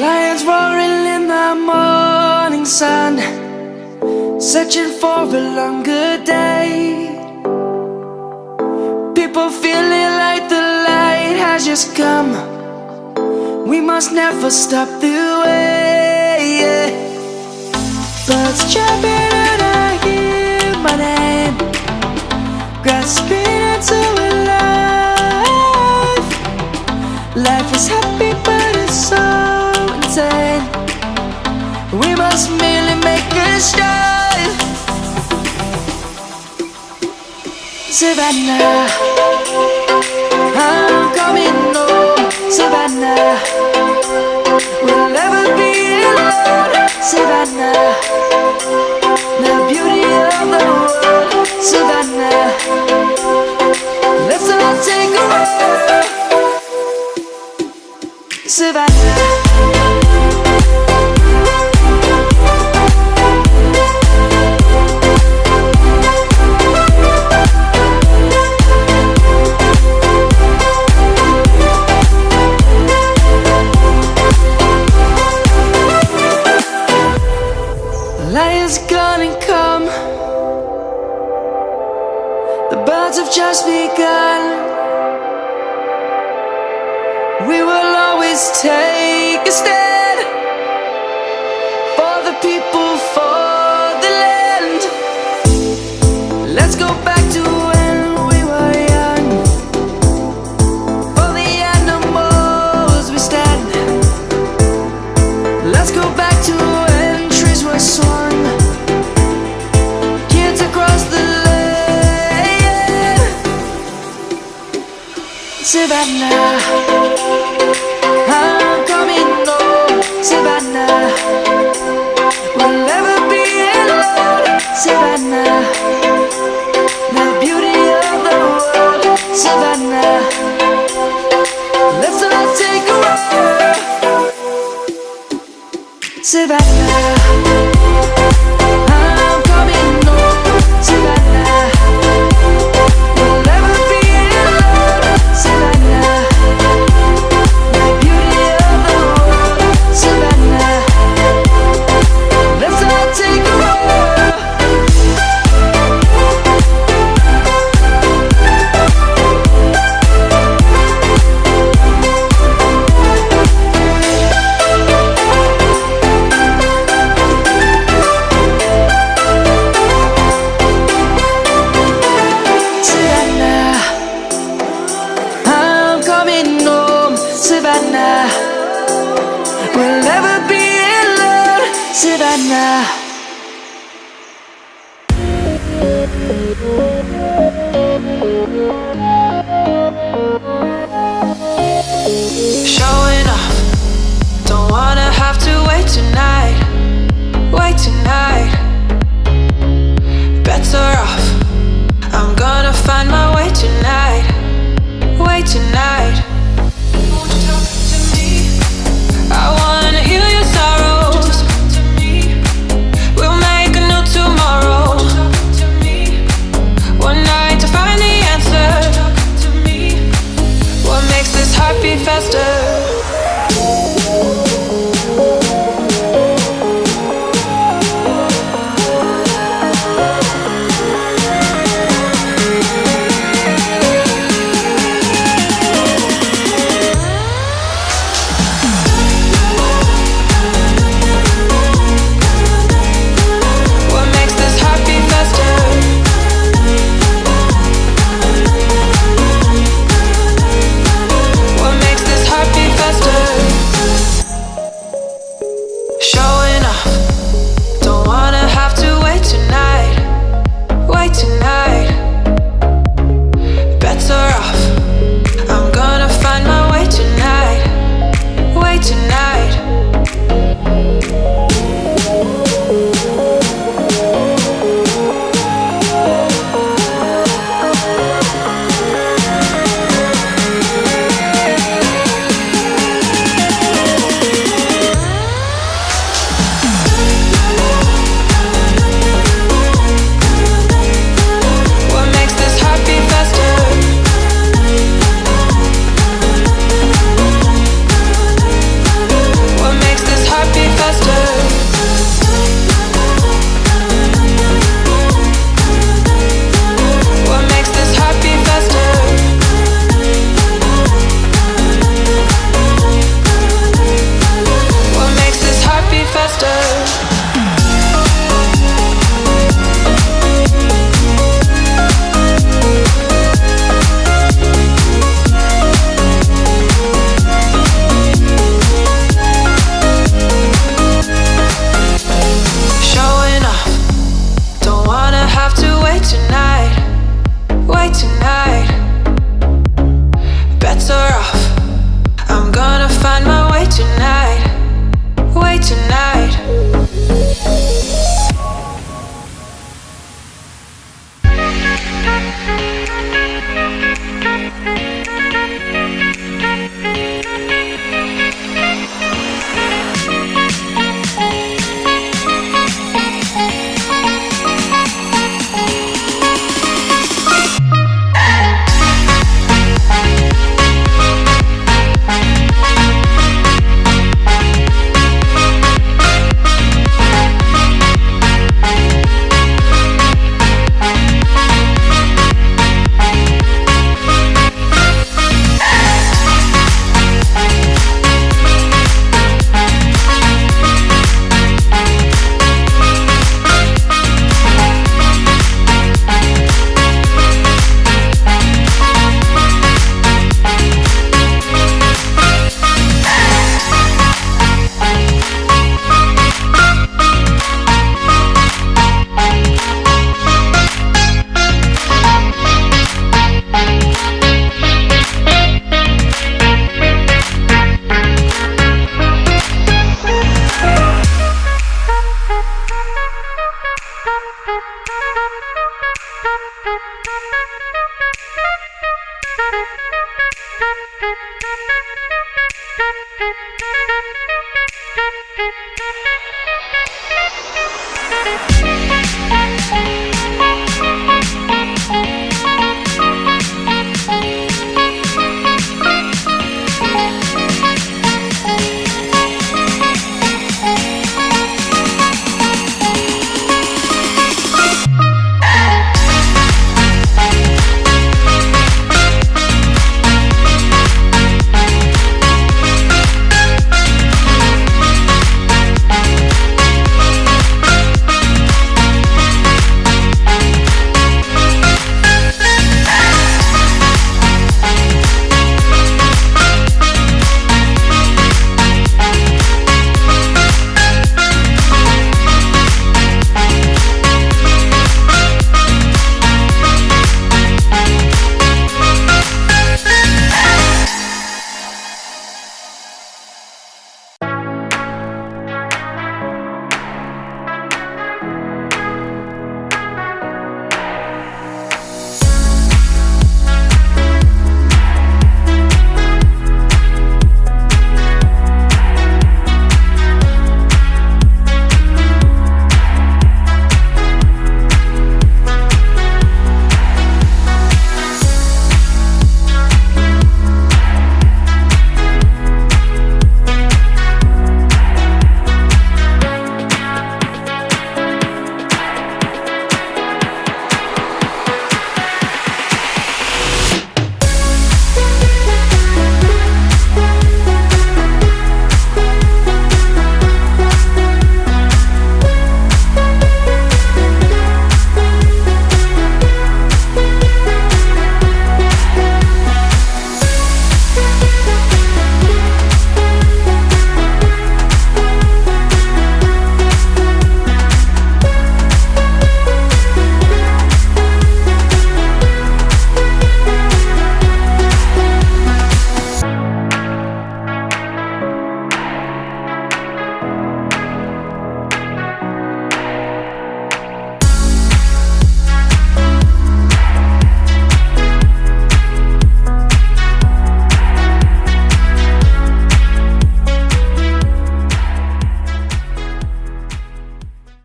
Lions roaring in the morning sun, searching for a longer day. People feeling like the light has just come. We must never stop the way. Yeah. Birds jumping Savannah, I'm coming home. Oh, Savannah, we'll never be alone. Savannah, the beauty of the world. Savannah, let's all take a ride. Savannah. Is gonna come. The birds have just begun. We will always take a stand Savannah, I'm coming home. Savannah, we'll never be alone. Savannah, the beauty of the world. Savannah, let's all take a ride. Savannah,